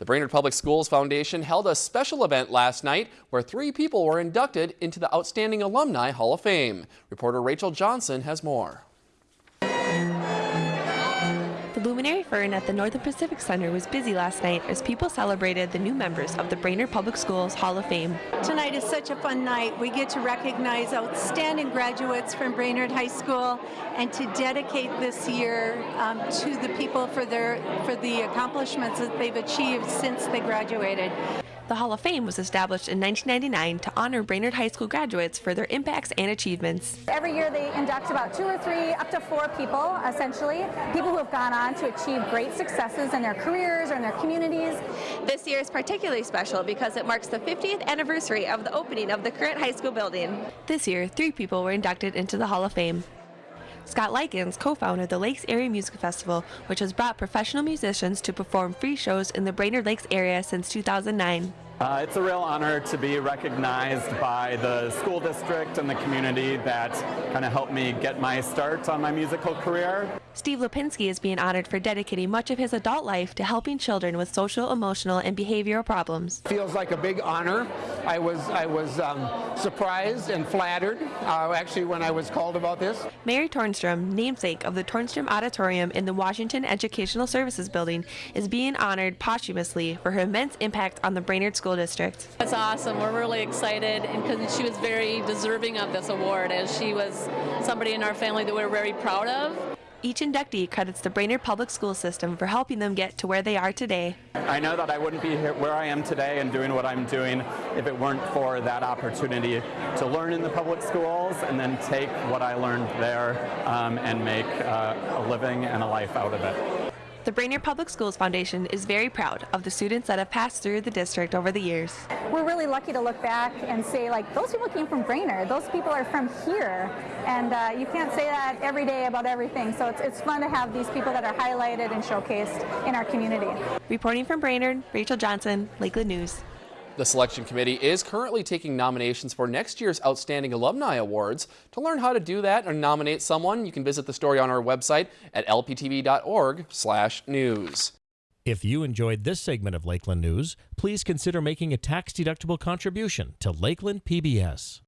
The Brainerd Public Schools Foundation held a special event last night where three people were inducted into the Outstanding Alumni Hall of Fame. Reporter Rachel Johnson has more. The Luminary Fern at the Northern Pacific Center was busy last night as people celebrated the new members of the Brainerd Public Schools Hall of Fame. Tonight is such a fun night. We get to recognize outstanding graduates from Brainerd High School and to dedicate this year um, to the people for their for the accomplishments that they've achieved since they graduated. The Hall of Fame was established in 1999 to honor Brainerd High School graduates for their impacts and achievements. Every year they induct about two or three, up to four people, essentially, people who have gone on to achieve great successes in their careers or in their communities. This year is particularly special because it marks the 50th anniversary of the opening of the current high school building. This year, three people were inducted into the Hall of Fame. Scott Lykins co-founded the Lakes Area Music Festival, which has brought professional musicians to perform free shows in the Brainerd Lakes area since 2009. Uh, it's a real honor to be recognized by the school district and the community that kind of helped me get my start on my musical career. Steve Lipinski is being honored for dedicating much of his adult life to helping children with social, emotional, and behavioral problems. Feels like a big honor. I was I was um, surprised and flattered uh, actually when I was called about this. Mary Tornstrom, namesake of the Tornstrom Auditorium in the Washington Educational Services Building, is being honored posthumously for her immense impact on the Brainerd School District. That's awesome. We're really excited because she was very deserving of this award as she was somebody in our family that we're very proud of. Each inductee credits the Brainerd Public School System for helping them get to where they are today. I know that I wouldn't be here where I am today and doing what I'm doing if it weren't for that opportunity to learn in the public schools and then take what I learned there um, and make uh, a living and a life out of it. The Brainerd Public Schools Foundation is very proud of the students that have passed through the district over the years. We're really lucky to look back and say, like, those people came from Brainerd. Those people are from here. And uh, you can't say that every day about everything. So it's, it's fun to have these people that are highlighted and showcased in our community. Reporting from Brainerd, Rachel Johnson, Lakeland News. The selection committee is currently taking nominations for next year's Outstanding Alumni Awards. To learn how to do that or nominate someone, you can visit the story on our website at lptv.org/news. If you enjoyed this segment of Lakeland News, please consider making a tax-deductible contribution to Lakeland PBS.